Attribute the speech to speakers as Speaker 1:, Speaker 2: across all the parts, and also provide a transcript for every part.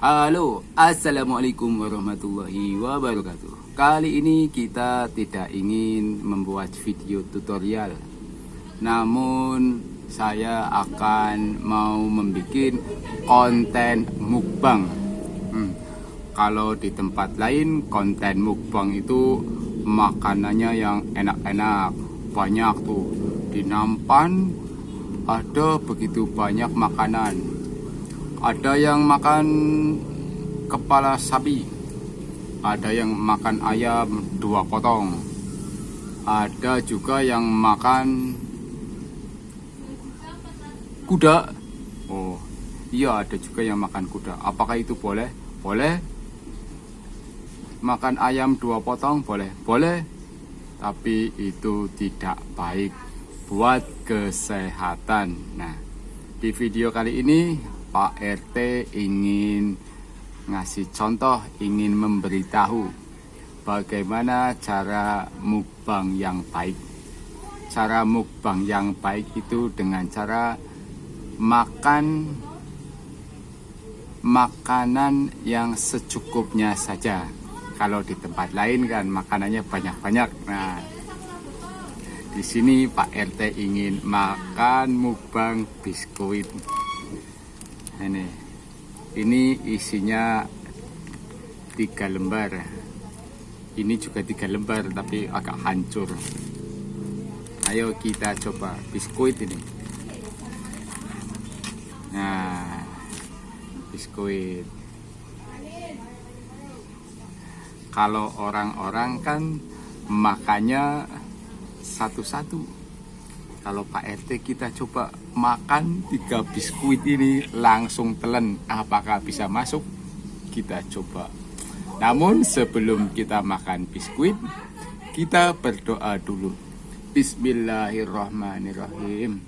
Speaker 1: Halo, Assalamualaikum warahmatullahi wabarakatuh. Kali ini kita tidak ingin membuat video tutorial. Namun saya akan mau membuat konten mukbang. Hmm. Kalau di tempat lain konten mukbang itu makanannya yang enak-enak Banyak tuh. Di Nampan ada begitu banyak makanan ada yang makan kepala sapi. Ada yang makan ayam dua potong. Ada juga yang makan kuda. Oh iya ada juga yang makan kuda. Apakah itu boleh? Boleh. Makan ayam dua potong boleh. Boleh. Tapi itu tidak baik buat kesehatan. Nah, di video kali ini Pak RT ingin ngasih contoh, ingin memberitahu bagaimana cara mukbang yang baik. Cara mukbang yang baik itu dengan cara makan makanan yang secukupnya saja. Kalau di tempat lain kan makanannya banyak-banyak. Nah, di sini Pak RT ingin makan mukbang biskuit. Ini, ini isinya tiga lembar. Ini juga tiga lembar tapi agak hancur. Ayo kita coba biskuit ini. Nah, biskuit. Kalau orang-orang kan makannya satu-satu kalau Pak RT kita coba makan tiga biskuit ini langsung telan apakah bisa masuk? Kita coba. Namun sebelum kita makan biskuit kita berdoa dulu. Bismillahirrahmanirrahim.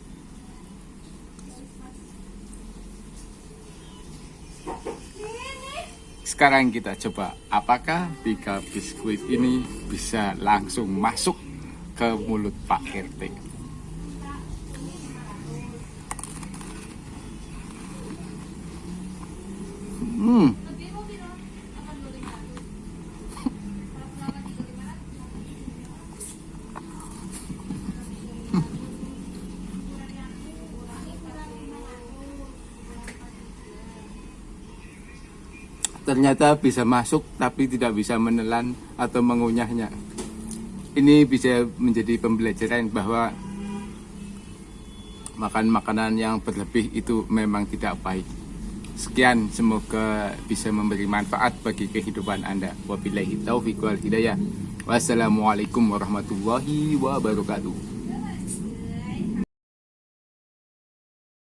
Speaker 1: Sekarang kita coba apakah tiga biskuit ini bisa langsung masuk ke mulut Pak RT. Hmm. Ternyata bisa masuk tapi tidak bisa menelan atau mengunyahnya ini bisa menjadi pembelajaran bahwa makan makanan yang berlebih itu memang tidak baik. Sekian, semoga bisa memberi manfaat bagi kehidupan Anda. Wabillahi taufiq wal hidayah. Wassalamualaikum warahmatullahi wabarakatuh.